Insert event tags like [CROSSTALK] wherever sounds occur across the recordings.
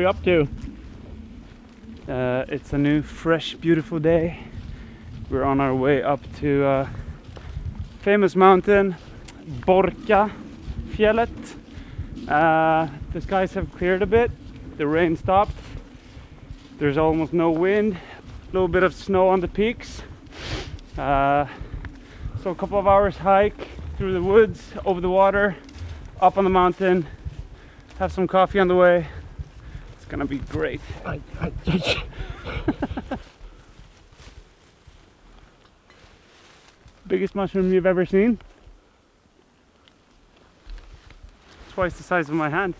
we up to? Uh, it's a new, fresh, beautiful day. We're on our way up to uh, famous mountain, Borka Fjället. Uh, the skies have cleared a bit. The rain stopped. There's almost no wind. A little bit of snow on the peaks. Uh, so a couple of hours hike through the woods, over the water, up on the mountain, have some coffee on the way. Gonna be great. Biggest mushroom you've ever seen? Twice the size of my hand.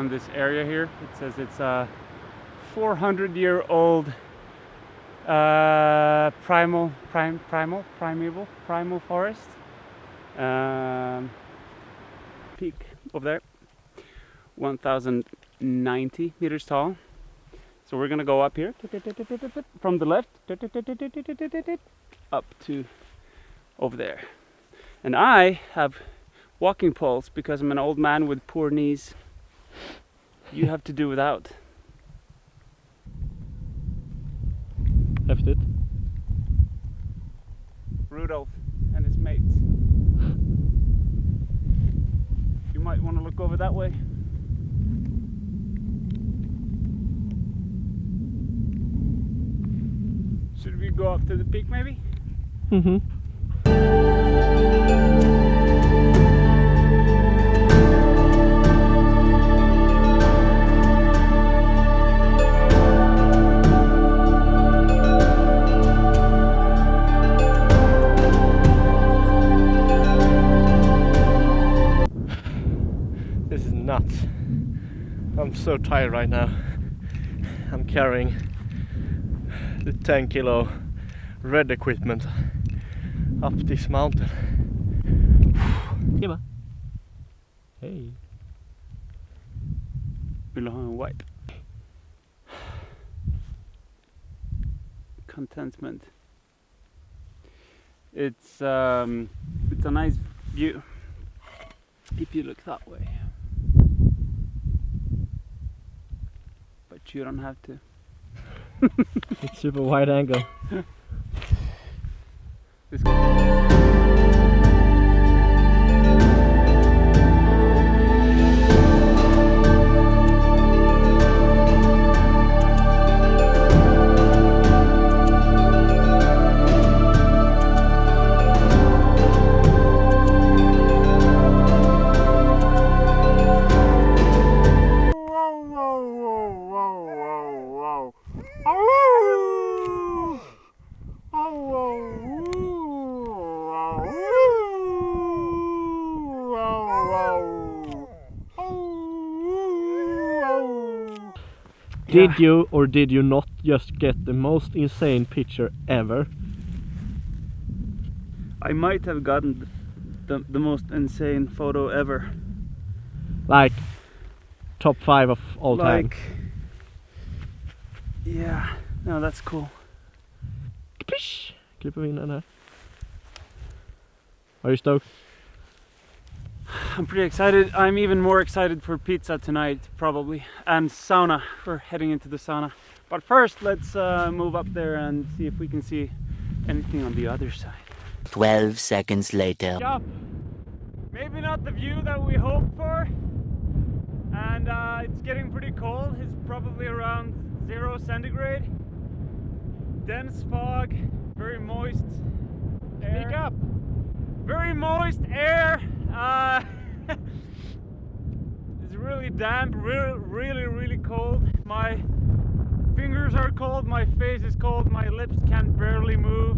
On this area here. It says it's a 400 year old uh, primal, prime, primal, primeval, primal forest. Um, peak over there, 1090 meters tall. So we're gonna go up here from the left up to over there. And I have walking poles because I'm an old man with poor knees. You have to do without. Häftigt. Rudolph and his mates. You might want to look over that way. Should we go up to the peak maybe? Mm-hmm. So tired right now. I'm carrying the 10 kilo red equipment up this mountain. Tjena! Hej! Vill du ha en wipe? Contentment. It's um, it's a nice view if you look that way. But you don't have to. It's [LAUGHS] super wide angle. [LAUGHS] Did you or did you not just get the most insane picture ever? I might have gotten the, the most insane photo ever. Like top five of all time. yeah, no, that's cool. Kapish! Klipper vi in den här. Are you stoked? I'm pretty excited. I'm even more excited for pizza tonight, probably, and sauna. We're heading into the sauna. But first, let's uh, move up there and see if we can see anything on the other side. 12 seconds later. Yeah, maybe not the view that we hoped for, and uh, it's getting pretty cold. It's probably around zero centigrade. Dense fog, very moist. Air. Speak up! very moist air. Uh, [LAUGHS] it's really damp, really, really, really cold. My fingers are cold, my face is cold, my lips can barely move.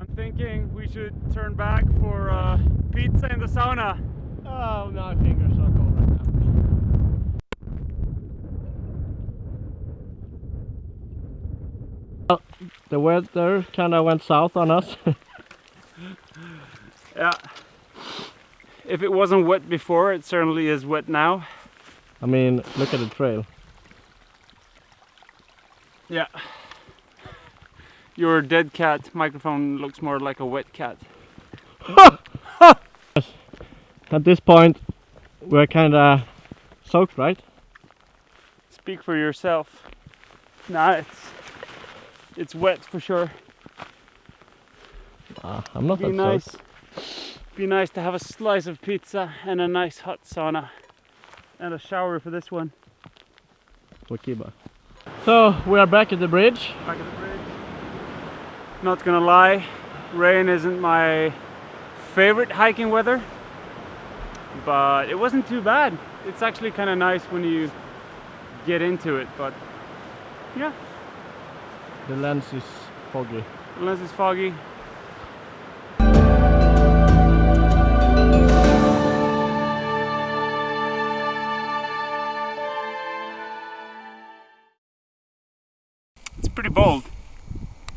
I'm thinking we should turn back for uh, pizza in the sauna. Oh, my fingers are cold right now. Well, the weather kind of went south on us. [LAUGHS] Yeah. If it wasn't wet before, it certainly is wet now. I mean, look at the trail. Yeah. Your dead cat microphone looks more like a wet cat. [LAUGHS] At this point, we're kind of soaked, right? Speak for yourself. Nah, it's it's wet for sure. Uh, I'm not Be that nice. soaked. Be nice to have a slice of pizza and a nice hot sauna and a shower for this one. for Kiba. So we are back at the bridge. Back at the bridge. Not gonna lie, rain isn't my favorite hiking weather, but it wasn't too bad. It's actually kind of nice when you get into it, but yeah, The lens is foggy. The lens is foggy,